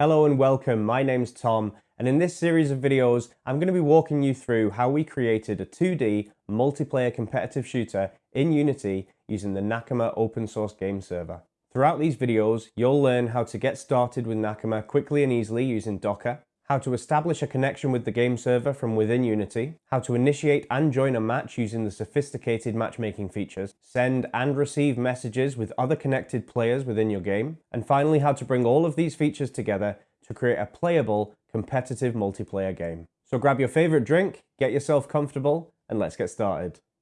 Hello and welcome, my name's Tom, and in this series of videos, I'm going to be walking you through how we created a 2D multiplayer competitive shooter in Unity using the Nakama open source game server. Throughout these videos, you'll learn how to get started with Nakama quickly and easily using Docker, how to establish a connection with the game server from within Unity, how to initiate and join a match using the sophisticated matchmaking features, send and receive messages with other connected players within your game, and finally how to bring all of these features together to create a playable, competitive multiplayer game. So grab your favorite drink, get yourself comfortable, and let's get started.